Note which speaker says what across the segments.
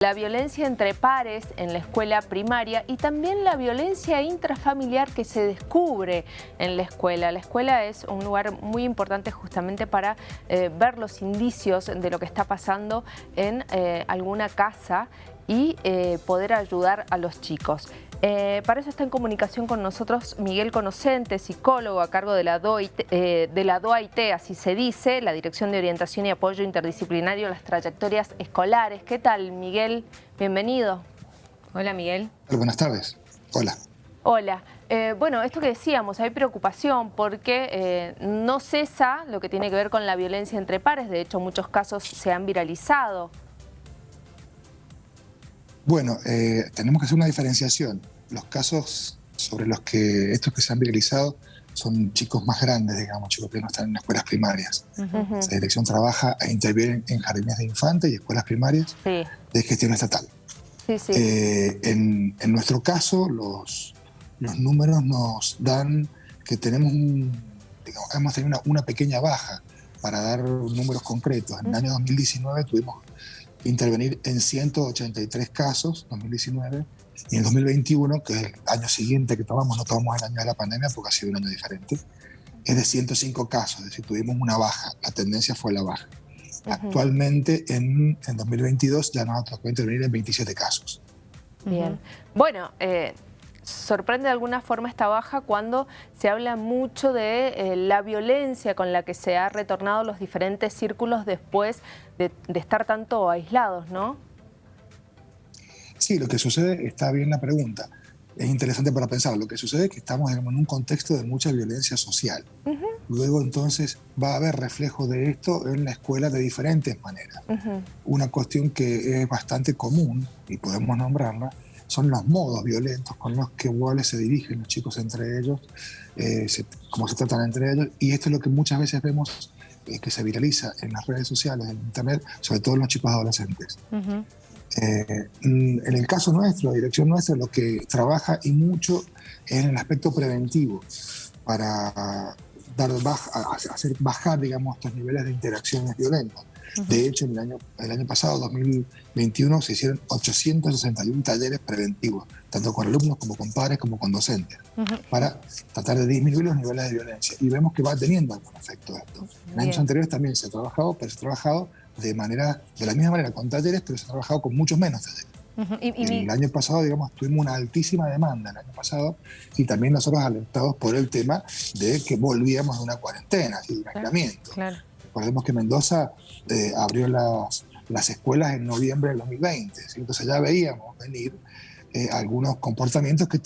Speaker 1: La violencia entre pares en la escuela primaria y también la violencia intrafamiliar que se descubre en la escuela. La escuela es un lugar muy importante justamente para eh, ver los indicios de lo que está pasando en eh, alguna casa y eh, poder ayudar a los chicos. Eh, para eso está en comunicación con nosotros Miguel Conocente, psicólogo a cargo de la, DOIT, eh, de la DOAIT, así se dice, la Dirección de Orientación y Apoyo Interdisciplinario a las Trayectorias Escolares. ¿Qué tal, Miguel? Bienvenido. Hola, Miguel.
Speaker 2: Buenas tardes. Hola.
Speaker 1: Hola. bueno, esto que decíamos, hay preocupación porque no cesa lo que tiene que ver con la violencia entre pares. De hecho, muchos casos se han viralizado.
Speaker 2: Bueno, eh, tenemos que hacer una diferenciación. Los casos sobre los que estos que se han viralizado son chicos más grandes, digamos, chicos que no están en escuelas primarias. La dirección trabaja e interviene en jardines de infantes y escuelas primarias de gestión estatal. Eh, en, nuestro caso, los, los números nos dan que tenemos digamos, hemos tenido una, pequeña baja para dar números concretos. En el año 2019 tuvimos intervenir en 183 casos, 2019, y en 2021, que es el año siguiente que tomamos, no tomamos el año de la pandemia porque ha sido un año diferente, es de 105 casos, es decir, tuvimos una baja, la tendencia fue la baja. Actualmente, en, en 2022, ya nos ha tocado intervenir en 27 casos.
Speaker 1: Bien. Bueno, eh, sorprende de alguna forma esta baja cuando se habla mucho de eh, la violencia con la que se ha retornado los diferentes círculos después de, estar tanto aislados, ¿no?
Speaker 2: Sí, lo que sucede, está bien la pregunta, es interesante para pensar, lo que sucede es que estamos en un contexto de mucha violencia social. Luego entonces va a haber reflejo de esto en la escuela de diferentes maneras. Una cuestión que es bastante común, y podemos nombrarla, son los modos violentos con los que iguales se dirigen los chicos entre ellos, eh, cómo se tratan entre ellos, y esto es lo que muchas veces vemos eh, que se viraliza en las redes sociales, en internet, sobre todo en los chicos adolescentes. Eh, mm, en el caso nuestro, la dirección nuestra, lo que trabaja y mucho es en el aspecto preventivo, para dar hacer bajar, digamos, estos niveles de interacciones violentas. De hecho, en el año, el año pasado, 2021, se hicieron 861 talleres preventivos, tanto con alumnos como con padres como con docentes, para tratar de disminuir los niveles de violencia. Y vemos que va teniendo algún efecto esto. En años anteriores también se ha trabajado, pero se ha trabajado de, manera, de la misma manera con talleres, pero se ha trabajado con muchos menos talleres. el año pasado, digamos, tuvimos una altísima demanda el año pasado y también nosotros alertados por el tema de que volvíamos de una cuarentena, de un aislamiento. Claro. Recordemos que Mendoza eh, abrió las, las escuelas en noviembre del 2020, entonces ya veíamos venir eh, algunos comportamientos que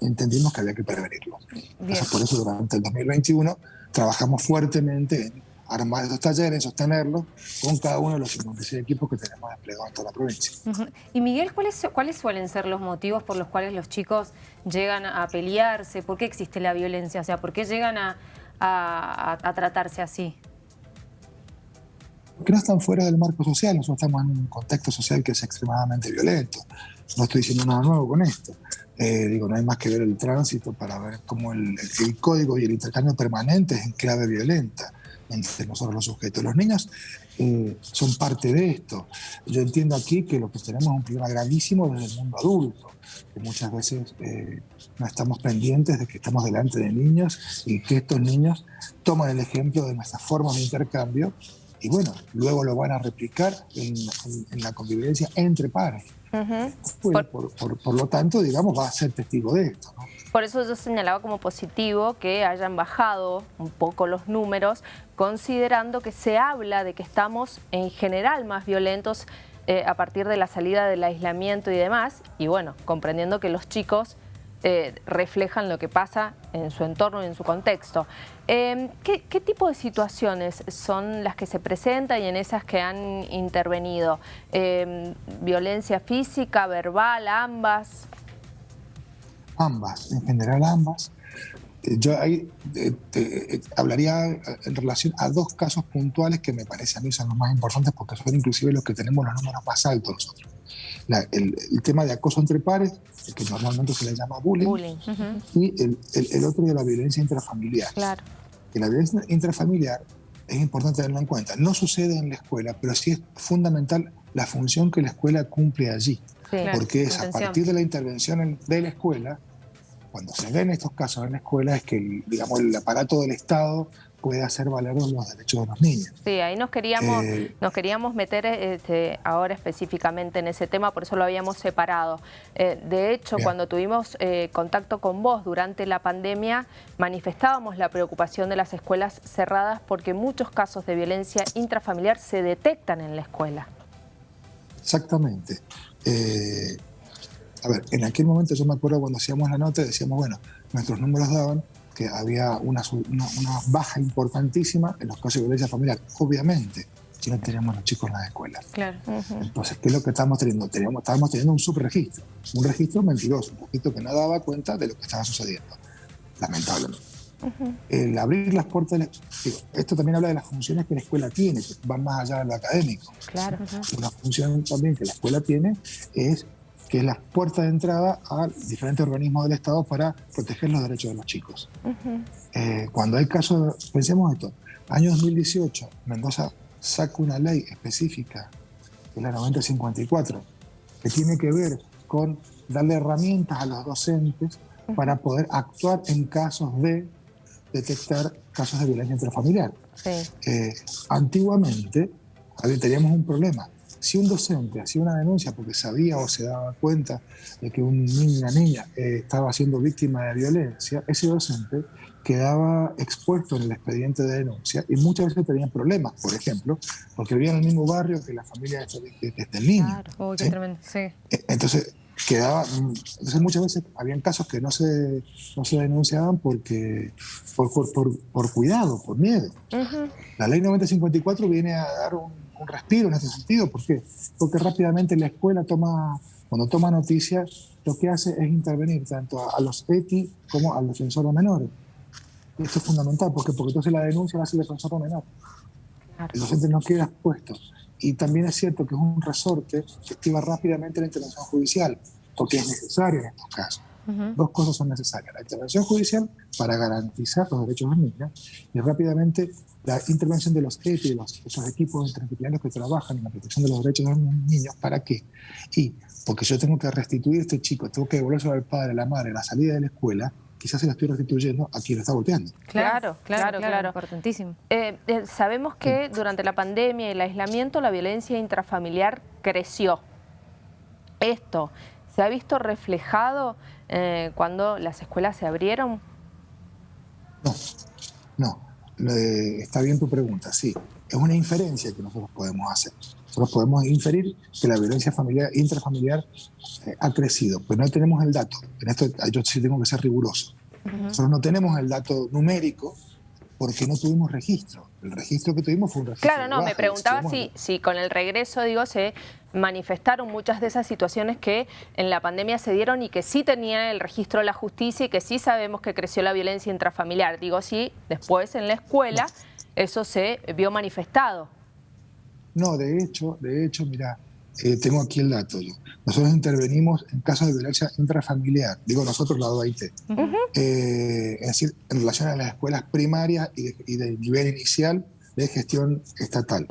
Speaker 2: entendimos que había que prevenirlos. Entonces, por eso durante el 2021 trabajamos fuertemente en armar estos talleres, sostenerlos con cada uno de los 56 equipos que tenemos desplegados en toda la provincia.
Speaker 1: Y Miguel, ¿cuáles, ¿cuáles suelen ser los motivos por los cuales los chicos llegan a pelearse? ¿Por qué existe la violencia? O sea, ¿por qué llegan a, a tratarse así?
Speaker 2: Que no están fuera del marco social. Nosotros estamos en un contexto social que es extremadamente violento. No estoy diciendo nada nuevo con esto. Eh, digo, no hay más que ver el tránsito para ver cómo el, código y el intercambio permanente es en clave violenta entre nosotros los sujetos. Los niños eh, son parte de esto. Yo entiendo aquí que lo que tenemos es un problema gravísimo desde el mundo adulto, que muchas veces eh, no estamos pendientes de que estamos delante de niños y que estos niños toman el ejemplo de nuestras formas de intercambio y bueno, luego lo van a replicar en, la convivencia entre pares. por, lo tanto, digamos, va a ser testigo de esto.
Speaker 1: Por eso yo señalaba como positivo que hayan bajado un poco los números, considerando que se habla de que estamos en general más violentos eh, a partir de la salida del aislamiento y demás, y bueno, comprendiendo que los chicos eh, reflejan lo que pasa en su entorno y en su contexto. Em, ¿qué, tipo de situaciones son las que se presentan y en esas que han intervenido? Em, ¿Violencia física, verbal, ambas?
Speaker 2: Ambas, en general ambas. Eh, yo ahí eh, hablaría en relación a dos casos puntuales que me parece a mí son los más importantes porque son inclusive los que tenemos los números más altos nosotros el, tema de acoso entre pares, que normalmente se le llama bullying, y el, el, otro de la violencia intrafamiliar.
Speaker 1: Claro.
Speaker 2: Que la violencia intrafamiliar es importante tenerlo en cuenta. No sucede en la escuela, pero sí es fundamental la función que la escuela cumple allí. porque es a partir de la intervención de la escuela, cuando se ven estos casos en la escuela, es que digamos, el aparato del Estado puede hacer valer los derechos de los niños.
Speaker 1: Sí, ahí nos queríamos, eh, nos queríamos meter este, ahora específicamente en ese tema, por eso lo habíamos separado. Eh, de hecho, cuando tuvimos eh, contacto con vos durante la pandemia, manifestábamos la preocupación de las escuelas cerradas porque muchos casos de violencia intrafamiliar se detectan en la escuela.
Speaker 2: Exactamente. a ver, en aquel momento yo me acuerdo cuando hacíamos la nota, decíamos, bueno, nuestros números daban que había una, una, baja importantísima en los casos de violencia familiar, obviamente, si no teníamos los chicos en las escuelas. Claro. Entonces, ¿qué es lo que estamos teniendo? Teníamos, estábamos teniendo un subregistro, un registro mentiroso, un registro que no daba cuenta de lo que estaba sucediendo, lamentablemente. El abrir las puertas, esto también habla de las funciones que la escuela tiene, que van más allá de lo académico. Claro. Una función también que la escuela tiene es que es la puerta de entrada a diferentes organismos del Estado para proteger los derechos de los chicos. Eh, cuando hay casos, pensemos esto, año 2018, Mendoza saca una ley específica, que es la 9054, que tiene que ver con darle herramientas a los docentes para poder actuar en casos de detectar casos de violencia intrafamiliar. Eh, antiguamente teníamos un problema si un docente hacía una denuncia porque sabía o se daba cuenta de que un niño o una niña eh, estaba siendo víctima de violencia, ese docente quedaba expuesto en el expediente de denuncia y muchas veces tenían problemas, por ejemplo, porque vivía en el mismo barrio que la familia de, este niño. Claro. Oh, sí. E, entonces, quedaba, entonces muchas veces habían casos que no se, no se denunciaban porque, por, por, por, cuidado, por miedo. La ley 9054 viene a dar un un respiro en ese sentido. ¿Por qué? Porque rápidamente la escuela toma, cuando toma noticias, lo que hace es intervenir tanto a, los ETI como al defensor de menores. esto es fundamental, ¿por porque entonces la denuncia la hace el defensor de menor. El docente no queda expuesto. Y también es cierto que es un resorte que activa rápidamente la intervención judicial, porque es necesario en estos casos. Dos cosas son necesarias. La intervención judicial para garantizar los derechos de los niños y rápidamente la intervención de los EPI, de los, esos equipos interdisciplinarios que trabajan en la protección de los derechos de los niños. ¿Para qué? Y porque yo tengo que restituir a este chico, tengo que devolverse al padre, a la madre, a la salida de la escuela, quizás se la estoy restituyendo a quien lo está volteando.
Speaker 1: Claro, claro, claro. Importantísimo. Eh, eh, sabemos que durante la pandemia y el aislamiento la violencia intrafamiliar creció. Esto se ha visto reflejado eh, cuando las escuelas se abrieron?
Speaker 2: No, no. está bien tu pregunta, sí. Es una inferencia que nosotros podemos hacer. Nosotros podemos inferir que la violencia familiar, intrafamiliar eh, ha crecido, pero no tenemos el dato. En esto yo sí tengo que ser riguroso. Nosotros no tenemos el dato numérico porque no tuvimos registro. El registro que tuvimos fue un registro.
Speaker 1: Claro, no, me preguntaba si, si con el regreso, digo, se manifestaron muchas de esas situaciones que en la pandemia se dieron y que sí tenía el registro de la justicia y que sí sabemos que creció la violencia intrafamiliar. Digo, sí, después en la escuela eso se vio manifestado.
Speaker 2: No, de hecho, de hecho, mira, eh, tengo aquí el dato. Nosotros intervenimos en casos de violencia intrafamiliar, digo nosotros la OIT, eh, es decir, en relación a las escuelas primarias y de, y de nivel inicial de gestión estatal.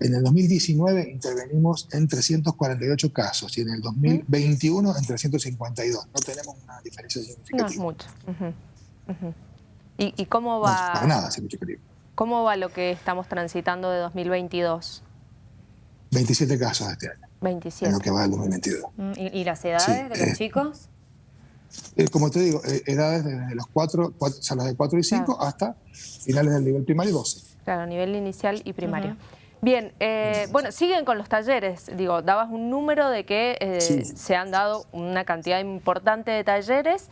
Speaker 2: En el 2019 intervenimos en 348 casos y en el 2021 en 352. No tenemos una diferencia significativa.
Speaker 1: No es mucho. ¿Y, cómo va?
Speaker 2: para nada, mucho
Speaker 1: ¿Cómo va lo que estamos transitando de 2022?
Speaker 2: 27 casos este año.
Speaker 1: 27.
Speaker 2: En lo que va del 2022.
Speaker 3: Mm, ¿Y, las edades de los eh, chicos?
Speaker 2: Eh, como te digo, eh, edades desde los 4, o sea, las de 4 y 5 hasta finales del nivel primario 12.
Speaker 1: Claro, nivel inicial y primario. Bien, eh, bueno, siguen con los talleres. Digo, dabas un número de que eh, se han dado una cantidad importante de talleres,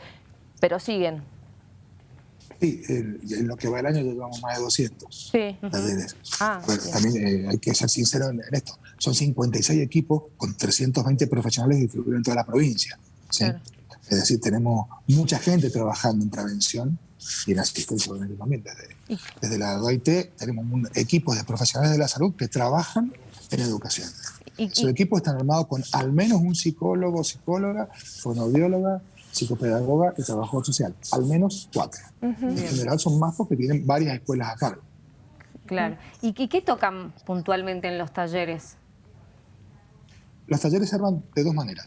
Speaker 1: pero siguen.
Speaker 2: Sí, en lo que va el año llevamos más de 200 sí. talleres. Ah, también eh, hay que ser sincero en, esto. Son 56 equipos con 320 profesionales distribuidos en toda la provincia. Es decir, tenemos mucha gente trabajando en prevención y en asistencia también. Desde, desde la OIT tenemos un equipo de profesionales de la salud que trabajan en educación. Su equipo está armado con al menos un psicólogo, psicóloga, fonoaudióloga, psicopedagoga y trabajador social. Al menos cuatro. En general son más porque tienen varias escuelas a cargo.
Speaker 3: Claro. ¿Y qué tocan puntualmente en los talleres?
Speaker 2: Los talleres se arman de dos maneras.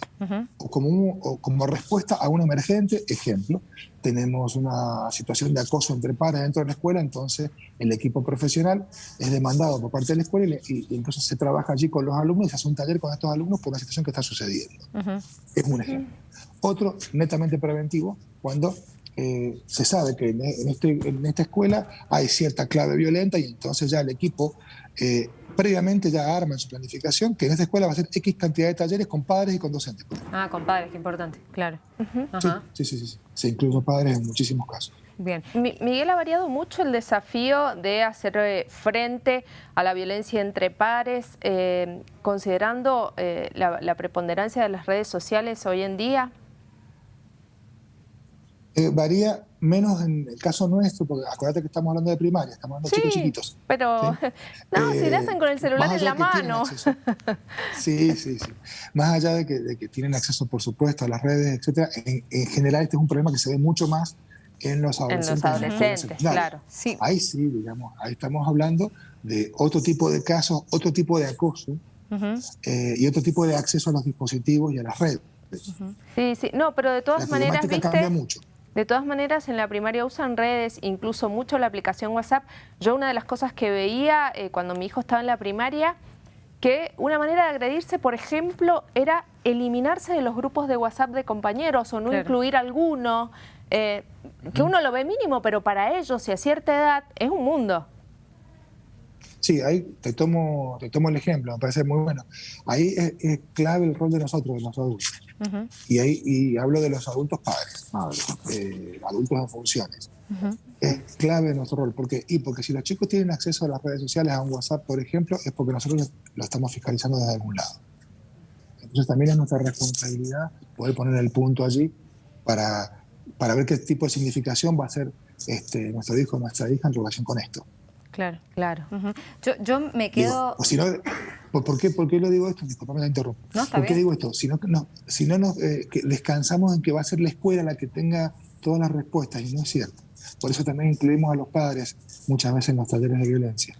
Speaker 2: o, como como respuesta a un emergente, ejemplo, tenemos una situación de acoso entre pares dentro de la escuela, entonces el equipo profesional es demandado por parte de la escuela y, entonces se trabaja allí con los alumnos y se hace un taller con estos alumnos por una situación que está sucediendo. Es un ejemplo. Otro, netamente preventivo, cuando eh, se sabe que en, este, en, esta escuela hay cierta clave violenta y entonces ya el equipo eh, previamente ya arma en su planificación que en esta escuela va a ser X cantidad de talleres con padres y con docentes.
Speaker 3: Ah, con padres, qué importante, claro.
Speaker 2: sí, sí, sí, sí, se incluyen padres en muchísimos casos.
Speaker 1: Bien. Miguel, ha variado mucho el desafío de hacer eh, frente a la violencia entre pares, eh, considerando eh, la, preponderancia de las redes sociales hoy en día.
Speaker 2: Varía menos en el caso nuestro, porque acuérdate que estamos hablando de primaria, estamos hablando de chicos chiquitos.
Speaker 1: Pero no, si le hacen con el celular en la mano.
Speaker 2: Sí, sí, sí. Más allá de que, tienen acceso, por supuesto, a las redes, etcétera, en, general este es un problema que se ve mucho más en los adolescentes. En
Speaker 1: los adolescentes, claro.
Speaker 2: Sí. Ahí sí, digamos, ahí estamos hablando de otro tipo de casos, otro tipo de acoso eh, y otro tipo de acceso a los dispositivos y a las redes.
Speaker 1: Sí, sí, no, pero de todas
Speaker 2: la
Speaker 1: maneras,
Speaker 2: ¿viste? cambia mucho.
Speaker 1: De todas maneras, en la primaria usan redes, incluso mucho la aplicación WhatsApp. Yo una de las cosas que veía eh, cuando mi hijo estaba en la primaria, que una manera de agredirse, por ejemplo, era eliminarse de los grupos de WhatsApp de compañeros o no incluir alguno, eh, que uno lo ve mínimo, pero para ellos y a cierta edad es un mundo.
Speaker 2: Sí, ahí te tomo, te tomo el ejemplo, me parece muy bueno. Ahí es, clave el rol de nosotros, de los adultos. Y ahí y hablo de los adultos padres, eh, adultos en funciones. Es clave nuestro rol. Porque, y porque si los chicos tienen acceso a las redes sociales, a un WhatsApp, por ejemplo, es porque nosotros lo estamos fiscalizando desde algún lado. Entonces también es nuestra responsabilidad poder poner el punto allí para, para ver qué tipo de significación va a ser este, nuestro hijo o nuestra hija en relación con esto.
Speaker 3: Claro, claro. yo, yo, me quedo...
Speaker 2: si no, ¿por, qué, ¿Por qué lo digo esto? Disculpame la interrumpo. ¿Por qué digo esto? Si no, no, si no nos eh, descansamos en que va a ser la escuela la que tenga todas las respuestas, y no es cierto. Por eso también incluimos a los padres muchas veces en los talleres de violencia.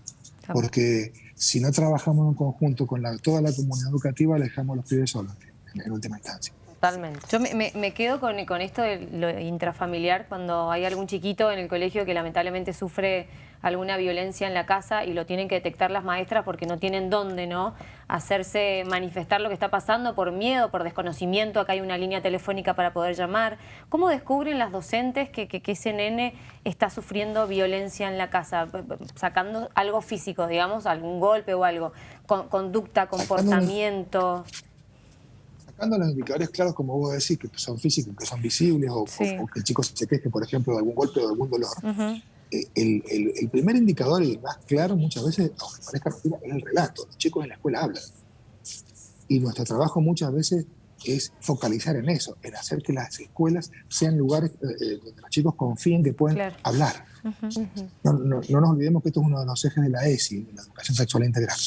Speaker 2: Porque si no trabajamos en conjunto con la, toda la comunidad educativa, le dejamos a los pibes solos, en última instancia.
Speaker 3: Totalmente. Yo me, quedo con, con, esto de lo intrafamiliar cuando hay algún chiquito en el colegio que lamentablemente sufre alguna violencia en la casa y lo tienen que detectar las maestras porque no tienen dónde no hacerse manifestar lo que está pasando por miedo, por desconocimiento, acá hay una línea telefónica para poder llamar. ¿Cómo descubren las docentes que, que, ese nene está sufriendo violencia en la casa? Sacando algo físico, digamos, algún golpe o algo, conducta, comportamiento.
Speaker 2: Sacando los indicadores claros, como vos decís, que son físicos, que son visibles, o, que el chico se queje, por ejemplo, de algún golpe o de algún dolor, el, primer indicador y el más claro muchas veces, aunque parezca mentira, es el relato. Los chicos en la escuela hablan. Y nuestro trabajo muchas veces es focalizar en eso, en hacer que las escuelas sean lugares eh, eh, donde los chicos confíen que pueden hablar. no, nos olvidemos que esto es uno de los ejes de la ESI, de la educación sexual integral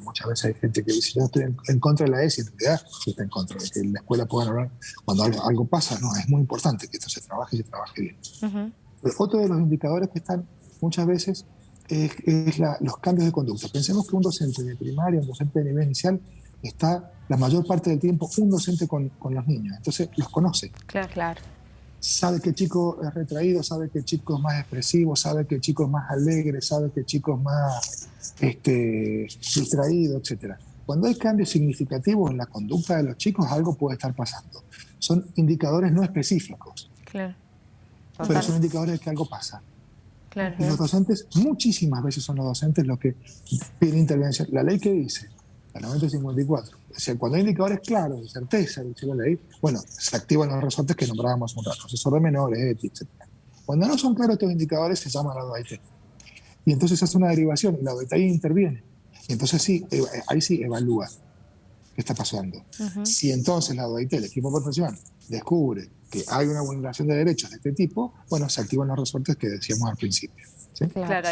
Speaker 2: muchas veces hay gente que dice, yo estoy en, contra de la ESI, en realidad está en contra de que en la escuela puedan hablar cuando algo, pasa. No, es muy importante que esto se trabaje y se trabaje bien. Otro de los indicadores que están muchas veces es, los cambios de conducta. Pensemos que un docente de primaria, un docente de nivel inicial, está la mayor parte del tiempo un docente con, con los niños, entonces los conoce.
Speaker 1: Claro, claro
Speaker 2: sabe que el chico es retraído, sabe que el chico es más expresivo, sabe que el chico es más alegre, sabe que el chico es más este, distraído, etc. Cuando hay cambios significativos en la conducta de los chicos, algo puede estar pasando. Son indicadores no específicos. Claro. Pero son indicadores de que algo pasa. Claro. Y los docentes, muchísimas veces son los docentes los que piden intervención. La ley que dice, la 954, cuando hay indicadores claros de certeza, dice la ley, bueno, se activan los resortes que nombrábamos un rato, asesor de menores, etc. Cuando no son claros estos indicadores, se llama la OIT. Y entonces hace una derivación y la OIT interviene. Y entonces sí, eh, ahí sí evalúa qué está pasando. Si entonces la OIT, el equipo profesional, descubre que hay una vulneración de derechos de este tipo, bueno, se activan los resortes que decíamos al principio.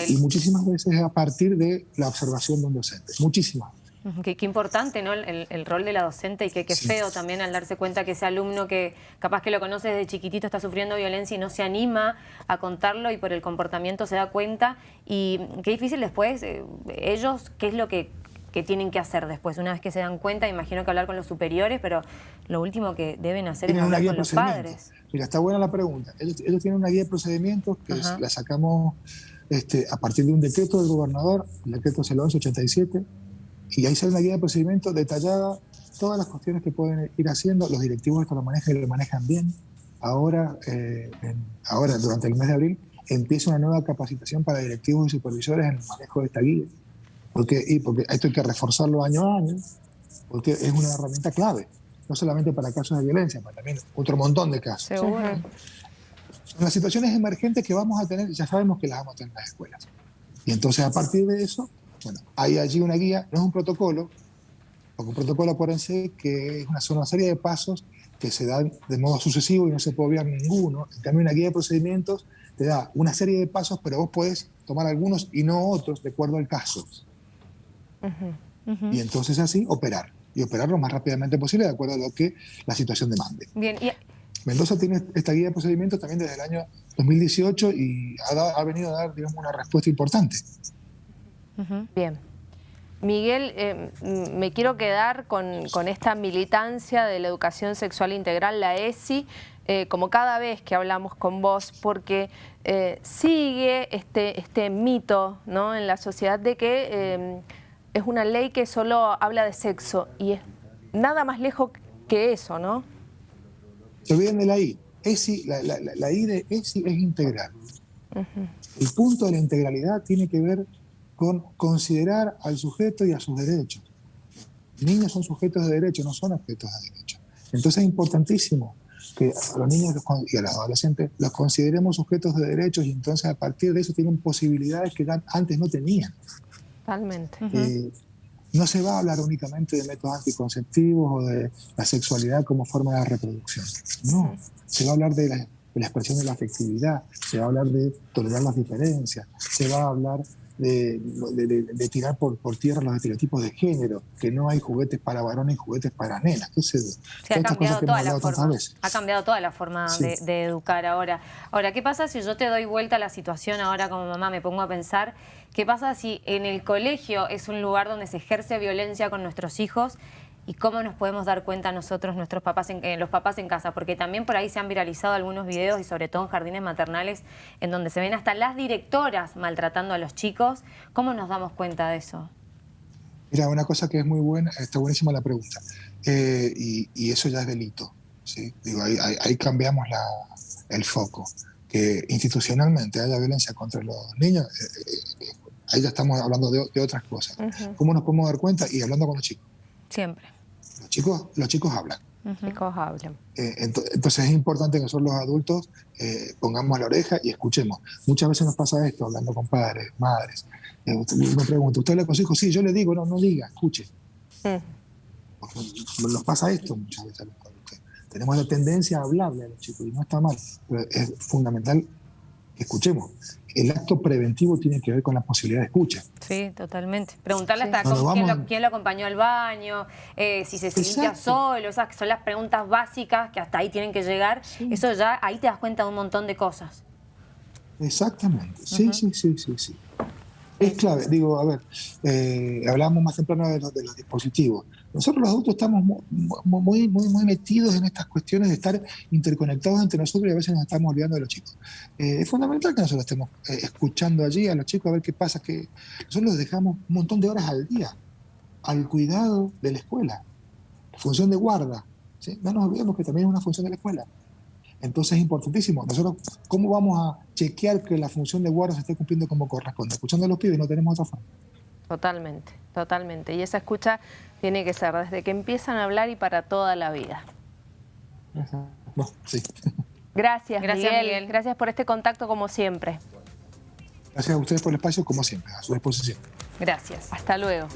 Speaker 2: y muchísimas veces a partir de la observación de un docente. Muchísimas veces.
Speaker 3: Qué, importante ¿no? El, rol de la docente y qué, feo también al darse cuenta que ese alumno que capaz que lo conoce desde chiquitito está sufriendo violencia y no se anima a contarlo y por el comportamiento se da cuenta. Y qué difícil después, eh, ellos, qué es lo que ¿Qué tienen que hacer después? Una vez que se dan cuenta, imagino que hablar con los superiores, pero lo último que deben hacer es hablar con los padres.
Speaker 2: Mira, está buena la pregunta. Ellos, tienen una guía de procedimientos que la sacamos este, a partir de un decreto del gobernador, el decreto es el 1187, y ahí sale una guía de procedimientos detallada, todas las cuestiones que pueden ir haciendo, los directivos esto lo manejan y lo manejan bien. Ahora, eh, ahora, durante el mes de abril, empieza una nueva capacitación para directivos y supervisores en el manejo de esta guía. Porque, y porque esto hay que reforzarlo año a año, porque es una herramienta clave, no solamente para casos de violencia, sino también otro montón de casos.
Speaker 3: Seguro. En
Speaker 2: las situaciones emergentes que vamos a tener, ya sabemos que las vamos a tener en las escuelas. Y entonces a partir de eso, bueno, hay allí una guía, no es un protocolo, porque un protocolo, acuérdense que es una, una serie de pasos que se dan de modo sucesivo y no se puede obviar ninguno. En cambio, una guía de procedimientos te da una serie de pasos, pero vos podés tomar algunos y no otros de acuerdo al caso. Y entonces así operar. Y operar lo más rápidamente posible de acuerdo a lo que la situación demande.
Speaker 3: Bien,
Speaker 2: Mendoza tiene esta guía de procedimientos también desde el año 2018 y ha, venido a dar, digamos, una respuesta importante.
Speaker 1: Bien. Miguel, eh, me quiero quedar con, con, esta militancia de la educación sexual integral, la ESI, eh, como cada vez que hablamos con vos, porque eh, sigue este, este mito ¿no? en la sociedad de que es una ley que solo habla de sexo y es nada más lejos que eso, ¿no?
Speaker 2: Se olviden de la I. ESI, la, la, I de ESI es integral. El punto de la integralidad tiene que ver con considerar al sujeto y a sus derechos. niños son sujetos de derechos, no son objetos de derechos. Entonces es importantísimo que a los niños y a los adolescentes los consideremos sujetos de derechos y entonces a partir de eso tienen posibilidades que antes no tenían.
Speaker 1: Totalmente.
Speaker 2: Eh, no se va a hablar únicamente de métodos anticonceptivos o de la sexualidad como forma de reproducción. No, se va a hablar de la, de la expresión de la afectividad, se va a hablar de tolerar las diferencias, se va a hablar de, tirar por, por, tierra los estereotipos de género, que no hay juguetes para varones y juguetes para nenas.
Speaker 3: ¿Qué ha, cambiado toda la forma, ha cambiado toda la forma de, educar ahora. Ahora, ¿qué pasa si yo te doy vuelta a la situación ahora como mamá, me pongo a pensar, qué pasa si en el colegio es un lugar donde se ejerce violencia con nuestros hijos y cómo nos podemos dar cuenta nosotros, nuestros papás, en, eh, los papás en casa, porque también por ahí se han viralizado algunos videos y sobre todo en jardines maternales en donde se ven hasta las directoras maltratando a los chicos. ¿Cómo nos damos cuenta de eso?
Speaker 2: Mira, una cosa que es muy buena, está buenísima la pregunta, eh, y, eso ya es delito. ¿sí? Digo, ahí, cambiamos el foco. Que institucionalmente haya violencia contra los niños, eh, ahí ya estamos hablando de, otras cosas. ¿Cómo nos podemos dar cuenta? Y hablando con los chicos.
Speaker 3: Siempre.
Speaker 2: Los chicos, los chicos hablan.
Speaker 1: Los chicos hablan.
Speaker 2: Eh, entonces es importante que nosotros los adultos eh, pongamos la oreja y escuchemos. Muchas veces nos pasa esto, hablando con padres, madres. Eh, me pregunta, ¿usted habla con sus hijos? Sí, yo le digo, no, no diga, escuche. Nos pasa esto muchas veces Tenemos la tendencia a hablarle a los chicos y no está mal, pero es fundamental escuchemos el acto preventivo tiene que ver con la posibilidad de escucha.
Speaker 3: Sí, totalmente. Preguntarle hasta quién, lo, acompañó al baño, eh, si se limpia solo, esas que son las preguntas básicas que hasta ahí tienen que llegar. Eso ya, ahí te das cuenta de un montón de cosas.
Speaker 2: Exactamente, sí, sí, sí, sí, sí. Es clave, digo, a ver, eh, hablábamos más temprano de los, de los dispositivos. Nosotros los adultos estamos muy, muy, metidos en estas cuestiones de estar interconectados entre nosotros y a veces nos estamos olvidando de los chicos. Eh, es fundamental que nosotros estemos eh, escuchando allí a los chicos a ver qué pasa, que nosotros los dejamos un montón de horas al día al cuidado de la escuela, función de guarda. No nos olvidemos que también es una función de la escuela. Entonces es importantísimo. Nosotros, ¿cómo vamos a chequear que la función de guarda se esté cumpliendo como corresponde? Escuchando a los pibes no tenemos otra forma.
Speaker 1: Totalmente, totalmente. Y esa escucha tiene que ser desde que empiezan a hablar y para toda la vida. Gracias, Gracias Miguel. Gracias por este contacto como siempre.
Speaker 2: Gracias a ustedes por el espacio, como siempre, a su disposición.
Speaker 1: Gracias. Hasta luego.